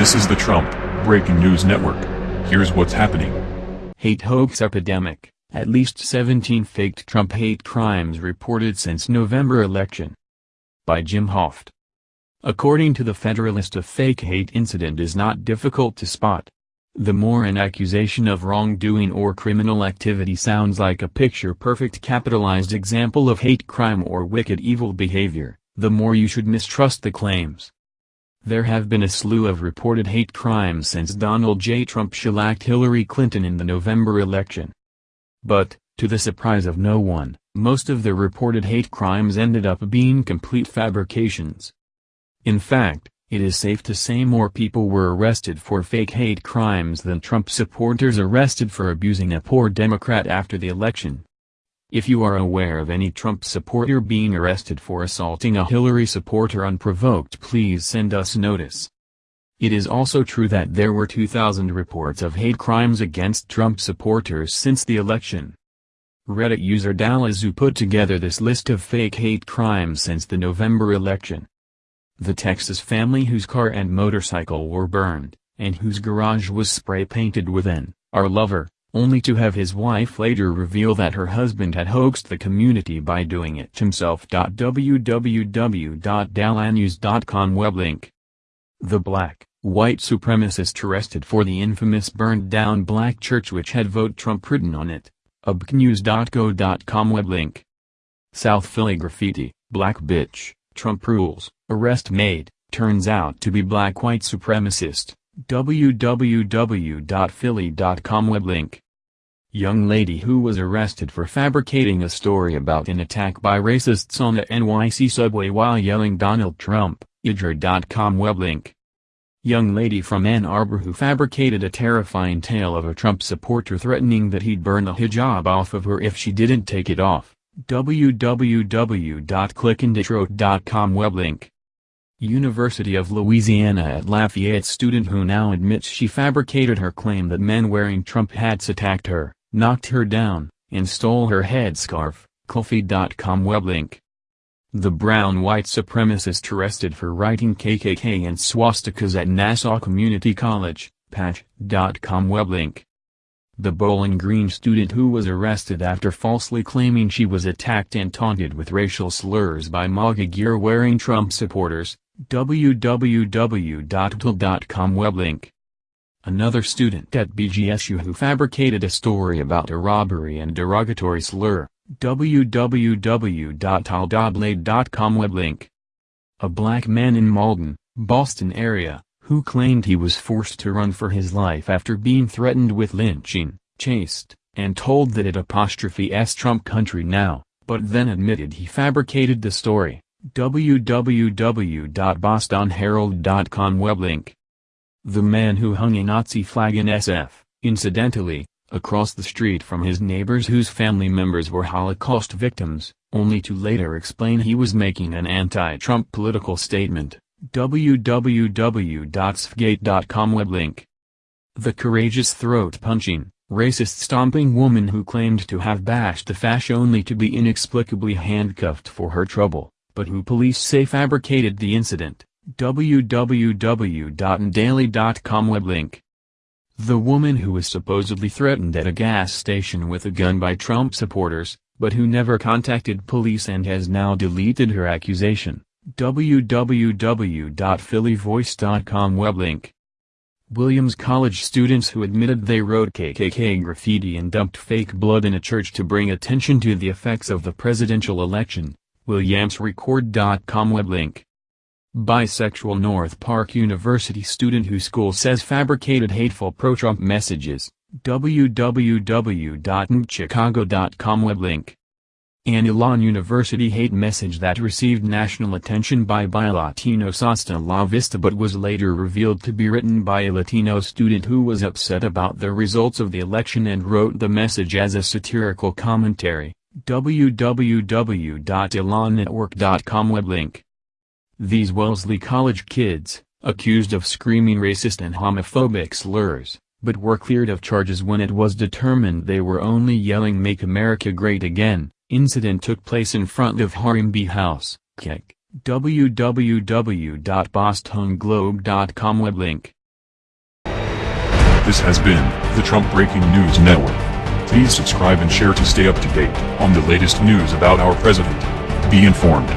This is the Trump Breaking News Network. Here's what's happening. Hate hoax epidemic. At least 17 faked Trump hate crimes reported since November election. By Jim Hoft. According to the Federalist a fake hate incident is not difficult to spot. The more an accusation of wrongdoing or criminal activity sounds like a picture-perfect capitalized example of hate crime or wicked evil behavior, the more you should mistrust the claims. There have been a slew of reported hate crimes since Donald J. Trump shellacked Hillary Clinton in the November election. But, to the surprise of no one, most of the reported hate crimes ended up being complete fabrications. In fact, it is safe to say more people were arrested for fake hate crimes than Trump supporters arrested for abusing a poor Democrat after the election. If you are aware of any Trump supporter being arrested for assaulting a Hillary supporter unprovoked please send us notice. It is also true that there were 2,000 reports of hate crimes against Trump supporters since the election. Reddit user Dalazu put together this list of fake hate crimes since the November election. The Texas family whose car and motorcycle were burned, and whose garage was spray-painted with an, our lover, only to have his wife later reveal that her husband had hoaxed the community by doing it himself. www.dallasnews.com web link. The black, white supremacist arrested for the infamous burned-down black church which had vote Trump written on it, ubknews.go.com web link. South Philly graffiti, black bitch, Trump rules, arrest made, turns out to be black white supremacist www.philly.com web link. Young lady who was arrested for fabricating a story about an attack by racists on the NYC subway while yelling Donald Trump, ijr.com web link. Young lady from Ann Arbor who fabricated a terrifying tale of a Trump supporter threatening that he'd burn the hijab off of her if she didn't take it off, www.clickondetroit.com web link. University of Louisiana at Lafayette student who now admits she fabricated her claim that men wearing Trump hats attacked her, knocked her down, and stole her headscarf, Colfeed.com web link. The brown white supremacist arrested for writing KKK and swastikas at Nassau Community College, Patch.com web link. The Bowling Green student who was arrested after falsely claiming she was attacked and taunted with racial slurs by MAGA gear-wearing Trump supporters, www.twill.com web link. Another student at BGSU who fabricated a story about a robbery and derogatory slur, www.toledoblade.com web link. A black man in Malden, Boston area, who claimed he was forced to run for his life after being threatened with lynching, chased, and told that it apostrophe s Trump country now, but then admitted he fabricated the story www.bostonherald.com web link. The man who hung a Nazi flag in SF, incidentally, across the street from his neighbors whose family members were Holocaust victims, only to later explain he was making an anti-Trump political statement, www.sfgate.com web link. The courageous throat-punching, racist-stomping woman who claimed to have bashed the fash only to be inexplicably handcuffed for her trouble but who police say fabricated the incident, www.ndaily.com web link. The woman who was supposedly threatened at a gas station with a gun by Trump supporters, but who never contacted police and has now deleted her accusation, www.phillyvoice.com web link. Williams College students who admitted they wrote KKK graffiti and dumped fake blood in a church to bring attention to the effects of the presidential election, WilliamsRecord.com web link. Bisexual North Park University student whose school says fabricated hateful pro-Trump messages, www.nchicago.com web link. An Elon University hate message that received national attention by Bilatinos hasta la vista but was later revealed to be written by a Latino student who was upset about the results of the election and wrote the message as a satirical commentary www.elonnetwork.com web link. These Wellesley College kids, accused of screaming racist and homophobic slurs, but were cleared of charges when it was determined they were only yelling Make America Great Again, incident took place in front of Harambee House, Keck. www.bostonglobe.com web link. This has been the Trump Breaking News Network. Please subscribe and share to stay up to date on the latest news about our president. Be informed.